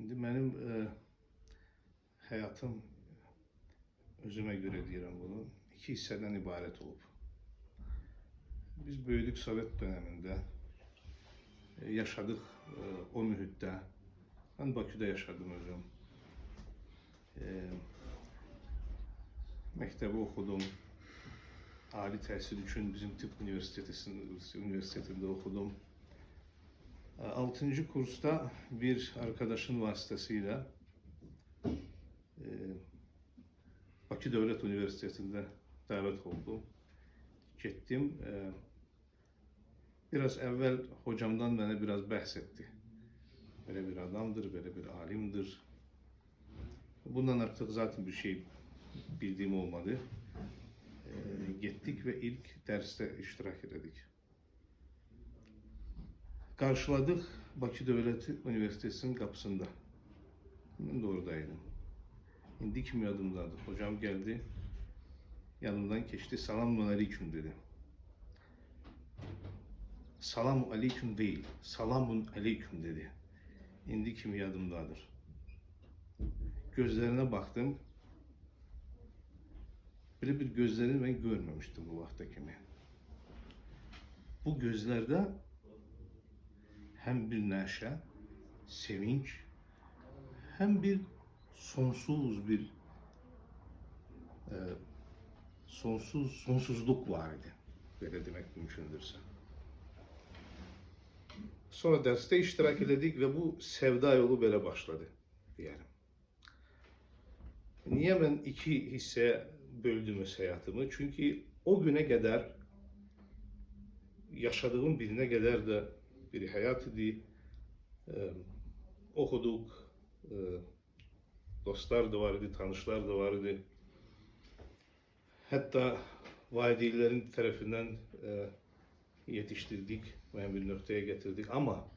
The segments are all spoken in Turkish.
İndi mənim e, həyatım özümə görə deyirəm bunu, iki hissədən ibarət olub. Biz böyüdük Sovet dövründə. E, yaşadıq e, o mühitdə. Mən Bakıda yaşadım özüm. E, məktəbi oxudum. Ali təhsil üçün bizim Tıp Üniversitesi'nin üniversitetinde okudum. 6. kursta bir arkadaşın vasıtasıyla e, Bakı Devlet Üniversitesi'nde davet oldum. Gittim. E, biraz evvel hocamdan bana biraz bahsetti. Böyle bir adamdır, böyle bir alimdir. Bundan artık zaten bir şey bildiğim olmadı. E, gittik ve ilk derste iştirak ededik. Karşıladık Bakı Devlet Üniversitesi'nin kapısında. Ben de oradaydım. İndi kimi yadımdadır. Hocam geldi. Yanımdan geçti. Selamun aleyküm dedi. Selamun aleyküm değil. Selamun aleyküm dedi. İndi kimi yadımdadır. Gözlerine baktım. Böyle bir gözlerini ben görmemiştim bu vaktekini. Bu gözlerde hem bir neşe, sevinç, hem bir sonsuz bir e, sonsuz sonsuzluk vardı. Böyle demek mümkündürse. Sonra derste iştirak ededik ve bu sevda yolu böyle başladı diyelim. Niye ben iki hisseye böldüm hayatımı? Çünkü o güne kadar yaşadığım birine kadar da bir hayat idi. Ee, okuduk. Ee, dostlar da vardı, tanışlar da vardı. Hatta valideynlerin tarafından e, yetiştirdik, ben bir noktaya getirdik ama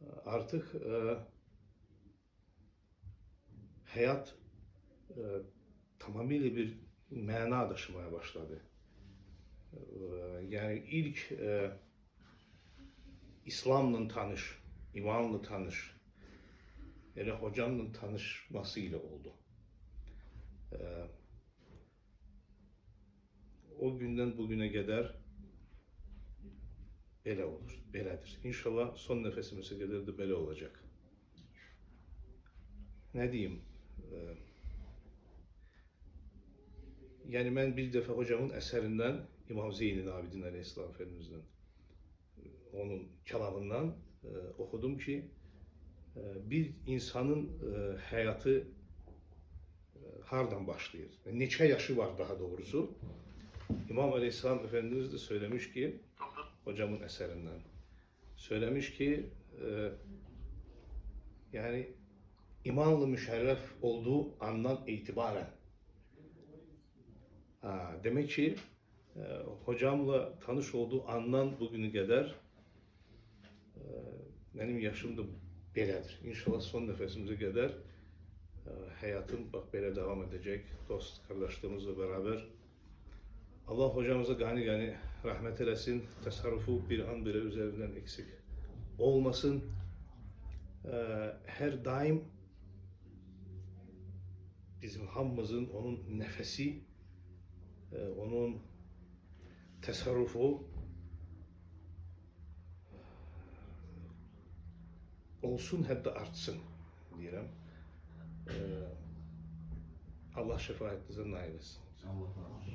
e, artık e, hayat e, tamamıyla bir mana taşımaya başladı. E, yani ilk e, İslam'la tanış, imanla tanış, hele hocamla tanışmasıyla oldu. E, o günden bugüne kadar böyle olur, böyledir. İnşallah son nefesimize kadar da böyle olacak. Ne diyeyim? E, yani ben bir defa hocamın eserinden İmam Zeynel Abidin Aleyhisselam Efendimiz'den onun kelamından e, okudum ki e, bir insanın e, hayatı e, hardan başlayır. Neçə yaşı var daha doğrusu. İmam Aleyhisselam Efendimiz de söylemiş ki hocamın eserinden söylemiş ki e, yani imanlı müşerref olduğu andan itibaren ha, demek ki e, hocamla tanış olduğu andan bugünü kadar benim yaşım da belədir. İnşallah son nefesimize kadar e, hayatım bak böyle devam edecek. Dost kardeşliğimizle beraber. Allah hocamıza gani gani rahmet eylesin. Tasarrufu bir an bile üzerinden eksik olmasın. E, her daim bizim hamımızın onun nefesi, e, onun tasarrufu olsun hep de artsın diyelim. Ee, Allah şefaatinize nail etsin. Allah razı.